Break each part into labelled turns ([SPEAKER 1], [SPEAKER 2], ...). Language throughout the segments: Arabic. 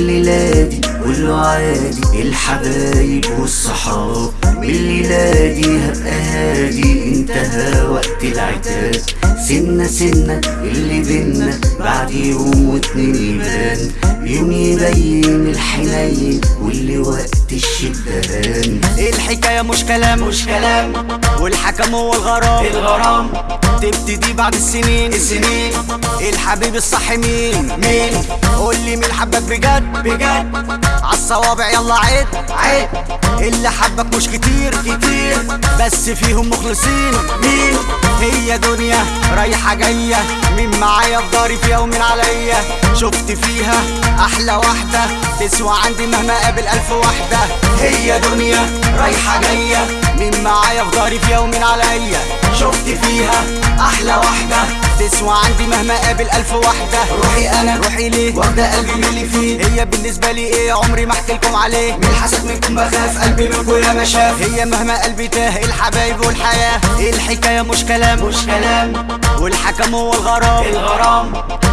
[SPEAKER 1] الليلة دي كله عادي الحبايب والصحاب بالليلة دي هبقى هادي انتهى وقت العتاب. سنة سنة اللي بينا بعد يوم واتنين يبان. يوم يبين الحنين واللي وقت الشدة هان
[SPEAKER 2] الحكاية مش كلام مش كلام. والحكم هو الغرام.
[SPEAKER 1] الغرام.
[SPEAKER 2] تبتدي بعد السنين.
[SPEAKER 1] السنين.
[SPEAKER 2] الحبيب الصح مين؟
[SPEAKER 1] مين؟
[SPEAKER 2] قول لي مين حبك بجد.
[SPEAKER 1] بجد.
[SPEAKER 2] عالصوابع يلا عد
[SPEAKER 1] عيب
[SPEAKER 2] اللي حبك مش كتير
[SPEAKER 1] كتير.
[SPEAKER 2] بس فيهم مخلصين.
[SPEAKER 1] مين؟
[SPEAKER 2] هي دنيا رايحة جاية. مين معايا في داري في يوم عليا؟ شفت فيها أحلى واحدة. تسوى عندي مهما قابل ألف واحدة.
[SPEAKER 1] هي دنيا رايحة جاية.
[SPEAKER 2] مين معايا في داري في يوم عليا؟
[SPEAKER 1] شفت فيها أحلى واحدة.
[SPEAKER 2] تسوى عندي مهما قابل ألف واحدة.
[SPEAKER 1] روحي أنا
[SPEAKER 2] روحي ليه؟
[SPEAKER 1] واخدة قلبي من اللي فيه.
[SPEAKER 2] هي بالنسبة لي إيه؟ عمري ما احكي لكم عليه.
[SPEAKER 1] من الحسد منكم بخاف قلبي منكم يا ما شاف.
[SPEAKER 2] هي مهما قلبي تاه الحبايب والحياة؟ الحكاية؟ مش كلام.
[SPEAKER 1] مش كلام.
[SPEAKER 2] والحكم هو الغرام.
[SPEAKER 1] الغرام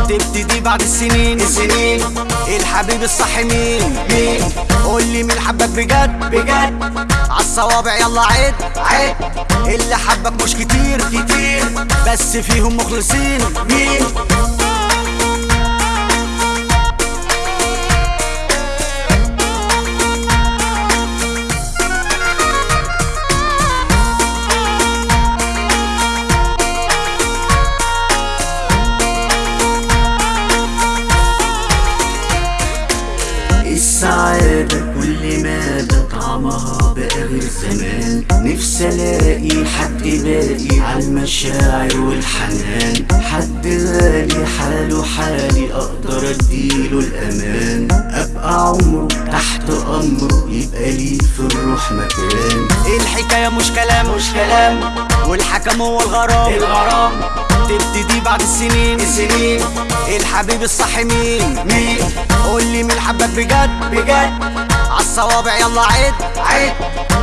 [SPEAKER 2] تبتدي بعد السنين.
[SPEAKER 1] السنين.
[SPEAKER 2] الحبيب الصح مين؟
[SPEAKER 1] مين؟
[SPEAKER 2] قول لي مين حبك بجد
[SPEAKER 1] بجد.
[SPEAKER 2] عالصوابع يلا عد
[SPEAKER 1] عيب
[SPEAKER 2] اللي حبك مش كتير
[SPEAKER 1] كتير.
[SPEAKER 2] بس فيهم مخلصين
[SPEAKER 1] مين؟ السعادة كل مادة طعمها بقى غير زمان نفسي الاقي حد باقي على المشاعر والحنان. حد غالي حاله حالي أقدر أديله الأمان. أبقى عمره تحت امره يبقى لي في الروح مكان.
[SPEAKER 2] الحكاية مش كلام
[SPEAKER 1] مش كلام.
[SPEAKER 2] والحكم هو الغرام.
[SPEAKER 1] الغرام.
[SPEAKER 2] تبتدي بعد السنين
[SPEAKER 1] السنين
[SPEAKER 2] الحبيب الصح مين؟
[SPEAKER 1] مين؟
[SPEAKER 2] قول لي مين حبك بجد؟
[SPEAKER 1] بجد.
[SPEAKER 2] عالصوابع يلا عد
[SPEAKER 1] عيب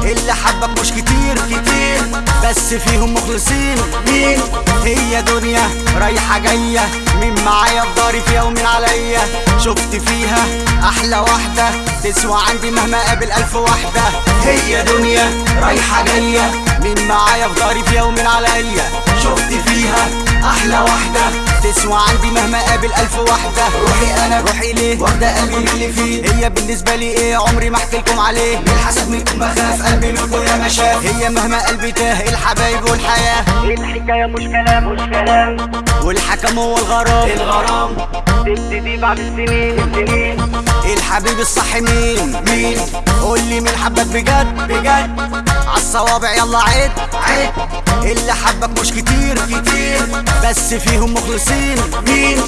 [SPEAKER 2] اللي حبك مش كتير.
[SPEAKER 1] كتير.
[SPEAKER 2] بس فيهم مخلصين.
[SPEAKER 1] مين؟
[SPEAKER 2] هي دنيا رايحة جاية. مين معايا في داري في يوم عليا؟ شفت فيها أحلى واحدة. تسوى عندي مهما قابل ألف واحدة.
[SPEAKER 1] هي دنيا رايحة جاية.
[SPEAKER 2] مين معايا في داري في يوم عليا؟
[SPEAKER 1] شفت فيها أحلى واحدة
[SPEAKER 2] تسوى عندي مهما قابل ألف واحدة
[SPEAKER 1] روحي أنا
[SPEAKER 2] روحي ليه؟
[SPEAKER 1] واخدة قلبي من اللي فيه.
[SPEAKER 2] هي بالنسبة لي إيه؟ عمري ما احكي لكم عليه.
[SPEAKER 1] من الحسد منكم بخاف قلبي منكم يا ما شاف.
[SPEAKER 2] هي مهما قلبي تاه الحبايب والحياة؟
[SPEAKER 3] الحكاية؟ مش كلام مش كلام.
[SPEAKER 2] والحكم هو الغرام.
[SPEAKER 1] الغرام.
[SPEAKER 3] تبتدي بعد السنين. السنين
[SPEAKER 2] الحبيب الصح مين؟
[SPEAKER 1] مين؟
[SPEAKER 2] قول لي مين حبك بجد؟
[SPEAKER 1] بجد.
[SPEAKER 2] عالصوابع يلا عد
[SPEAKER 1] عيب
[SPEAKER 2] اللي حبك مش كتير
[SPEAKER 1] كتير.
[SPEAKER 2] بس فيهم مخلصين.
[SPEAKER 1] مين؟